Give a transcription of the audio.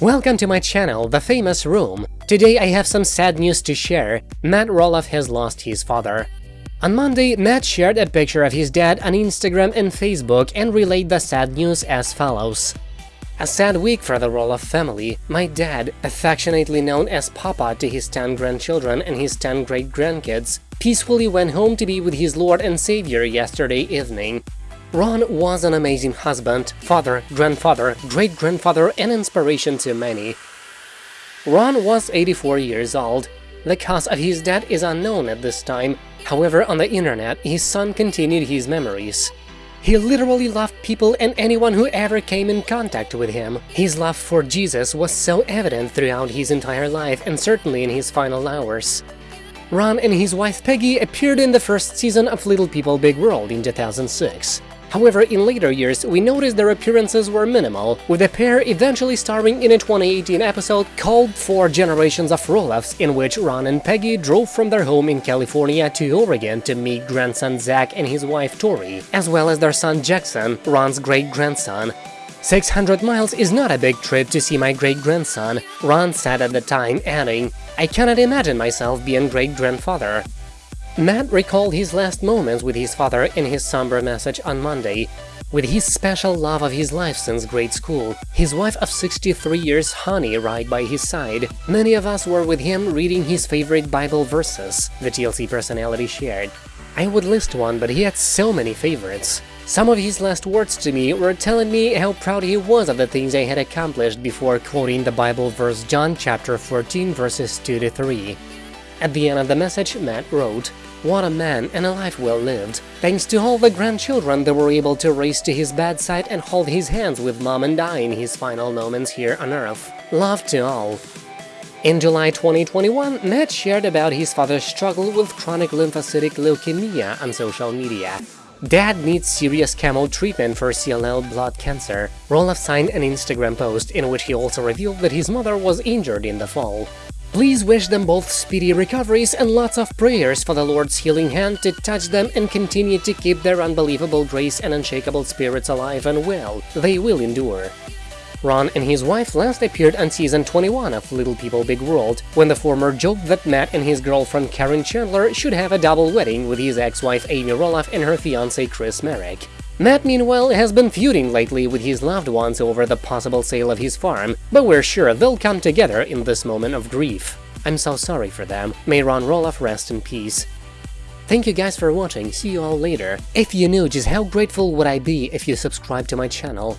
Welcome to my channel, The Famous Room. Today I have some sad news to share. Matt Roloff has lost his father. On Monday, Matt shared a picture of his dad on Instagram and Facebook and relayed the sad news as follows. A sad week for the Roloff family. My dad, affectionately known as Papa to his 10 grandchildren and his 10 great-grandkids, peacefully went home to be with his Lord and Savior yesterday evening. Ron was an amazing husband, father, grandfather, great-grandfather and inspiration to many. Ron was 84 years old. The cause of his death is unknown at this time, however on the internet his son continued his memories. He literally loved people and anyone who ever came in contact with him. His love for Jesus was so evident throughout his entire life and certainly in his final hours. Ron and his wife Peggy appeared in the first season of Little People Big World in 2006. However, in later years, we noticed their appearances were minimal, with the pair eventually starring in a 2018 episode called Four Generations of Roloffs, in which Ron and Peggy drove from their home in California to Oregon to meet grandson Zach and his wife Tori, as well as their son Jackson, Ron's great-grandson. 600 miles is not a big trip to see my great-grandson, Ron said at the time, adding, I cannot imagine myself being great-grandfather. Matt recalled his last moments with his father in his somber message on Monday. With his special love of his life since grade school, his wife of 63 years, Honey, right by his side, many of us were with him reading his favorite Bible verses, the TLC personality shared. I would list one, but he had so many favorites. Some of his last words to me were telling me how proud he was of the things I had accomplished before quoting the Bible verse John chapter 14 verses 2 to 3. At the end of the message, Matt wrote, what a man and a life well lived. Thanks to all the grandchildren that were able to race to his bedside and hold his hands with mom and dad in his final moments here on Earth. Love to all. In July 2021, Matt shared about his father's struggle with chronic lymphocytic leukemia on social media. Dad needs serious chemo treatment for CLL blood cancer. Roloff signed an Instagram post in which he also revealed that his mother was injured in the fall. Please wish them both speedy recoveries and lots of prayers for the Lord's healing hand to touch them and continue to keep their unbelievable grace and unshakable spirits alive and well. They will endure. Ron and his wife last appeared on season 21 of Little People Big World, when the former joked that Matt and his girlfriend Caryn Chandler should have a double wedding with his ex-wife Amy Roloff and her fiancé Chris Marek. Matt, meanwhile, has been feuding lately with his loved ones over the possible sale of his farm, but we're sure they'll come together in this moment of grief. I'm so sorry for them. May Ron Roloff rest in peace. Thank you guys for watching, see you all later. If you knew just how grateful would I be if you subscribe to my channel,